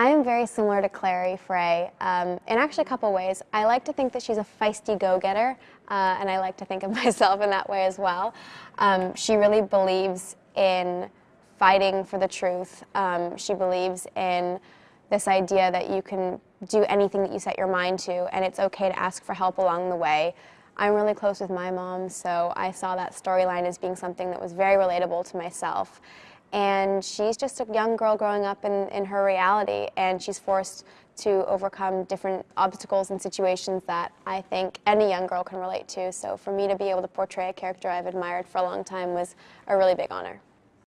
I am very similar to Clary Fray um, in actually a couple ways. I like to think that she's a feisty go-getter, uh, and I like to think of myself in that way as well. Um, she really believes in fighting for the truth. Um, she believes in this idea that you can do anything that you set your mind to, and it's okay to ask for help along the way. I'm really close with my mom, so I saw that storyline as being something that was very relatable to myself. And she's just a young girl growing up in, in her reality, and she's forced to overcome different obstacles and situations that I think any young girl can relate to. So for me to be able to portray a character I've admired for a long time was a really big honor.